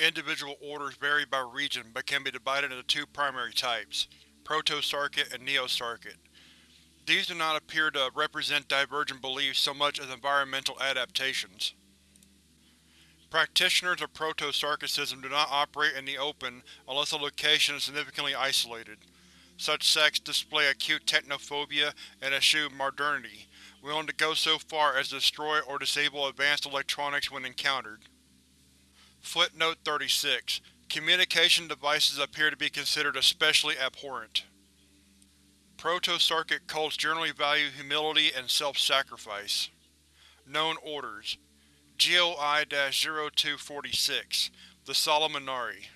Individual orders vary by region but can be divided into two primary types, Proto-Sarkic and Neo-Sarkic. These do not appear to represent divergent beliefs so much as environmental adaptations. Practitioners of Proto-Sarkicism do not operate in the open unless the location is significantly isolated. Such sects display acute technophobia and eschew modernity, willing to go so far as to destroy or disable advanced electronics when encountered. Footnote 36. Communication devices appear to be considered especially abhorrent. Proto-Sarkic cults generally value humility and self-sacrifice. Known Orders GOI-0246 The Solomonari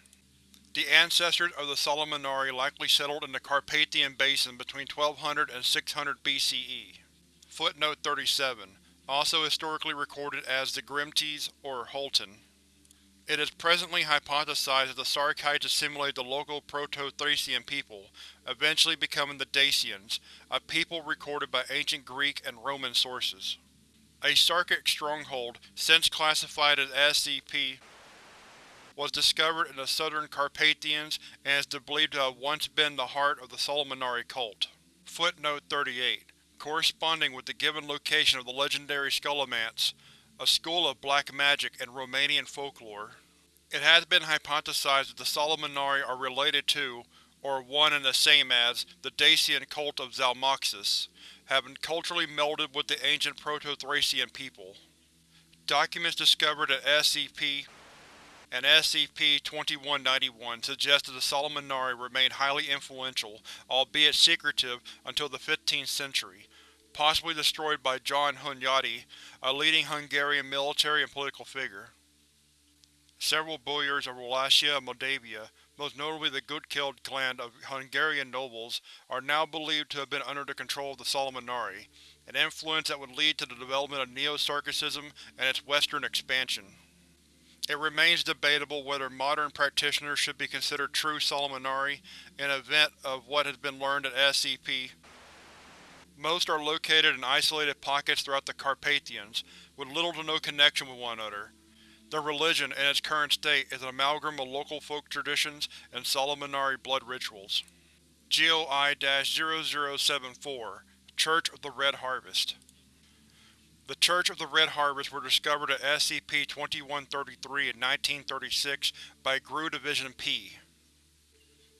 The ancestors of the Solomonari likely settled in the Carpathian Basin between 1200 and 600 BCE. Footnote 37 Also historically recorded as the Grimtes or Hulton. It is presently hypothesized that the Sarkites assimilated the local Proto-Thracian people, eventually becoming the Dacians, a people recorded by ancient Greek and Roman sources. A Sarkic stronghold, since classified as SCP, was discovered in the southern Carpathians and is believed to have once been the heart of the Solomonari cult. Footnote 38. Corresponding with the given location of the legendary Scholomance, a school of black magic and Romanian folklore. It has been hypothesized that the Solomonari are related to, or one and the same as, the Dacian cult of Zalmoxis, having culturally melded with the ancient Proto-Thracian people. Documents discovered at SCP and SCP-2191 suggest that the Solomonari remained highly influential, albeit secretive, until the 15th century, possibly destroyed by John Hunyadi, a leading Hungarian military and political figure. Several boyars of Wallachia and Moldavia, most notably the Gutkild clan of Hungarian nobles, are now believed to have been under the control of the Solomonari, an influence that would lead to the development of Neo-Sarkicism and its western expansion. It remains debatable whether modern practitioners should be considered true Solomonari in event of what has been learned at SCP most are located in isolated pockets throughout the Carpathians, with little to no connection with one another. Their religion, in its current state, is an amalgam of local folk traditions and Solomonari blood rituals. GOI-0074 Church of the Red Harvest The Church of the Red Harvest were discovered at SCP-2133 in 1936 by GRU Division P.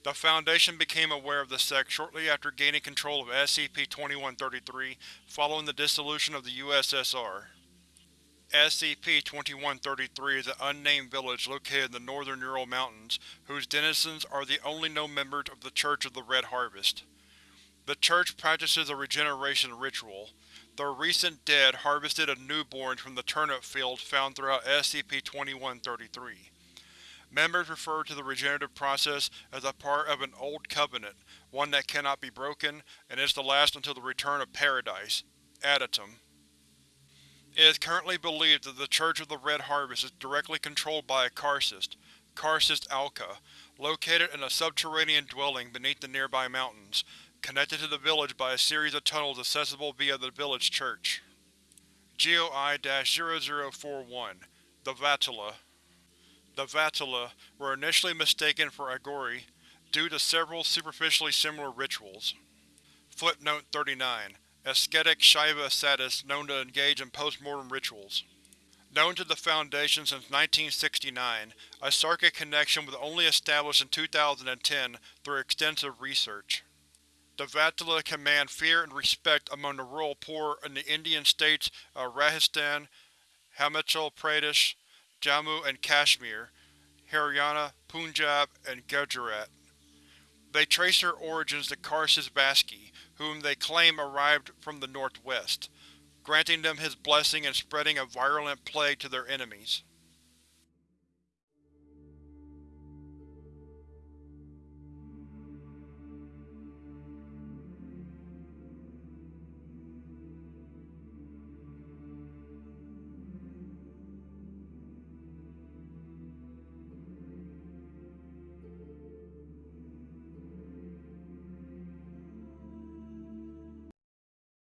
The Foundation became aware of the sect shortly after gaining control of SCP-2133 following the dissolution of the USSR. SCP-2133 is an unnamed village located in the northern Ural Mountains, whose denizens are the only known members of the Church of the Red Harvest. The Church practices a regeneration ritual. The recent dead harvested a newborn from the turnip fields found throughout SCP-2133. Members refer to the regenerative process as a part of an old covenant, one that cannot be broken, and is to last until the return of Paradise, Adytum. It is currently believed that the Church of the Red Harvest is directly controlled by a Karcist, Karcist Alka, located in a subterranean dwelling beneath the nearby mountains, connected to the village by a series of tunnels accessible via the village church. GOI-0041 The Vatula the Vatula were initially mistaken for Aghori due to several superficially similar rituals. Footnote 39. Ascetic Shaiva ascetics known to engage in post-mortem rituals. Known to the Foundation since 1969, a Sarkic connection was only established in 2010 through extensive research. The Vatula command fear and respect among the rural poor in the Indian states of Rajasthan, Himachal Pradesh, Jammu and Kashmir, Haryana, Punjab, and Gujarat. They trace their origins to Karcist Vaski, whom they claim arrived from the northwest, granting them his blessing and spreading a virulent plague to their enemies.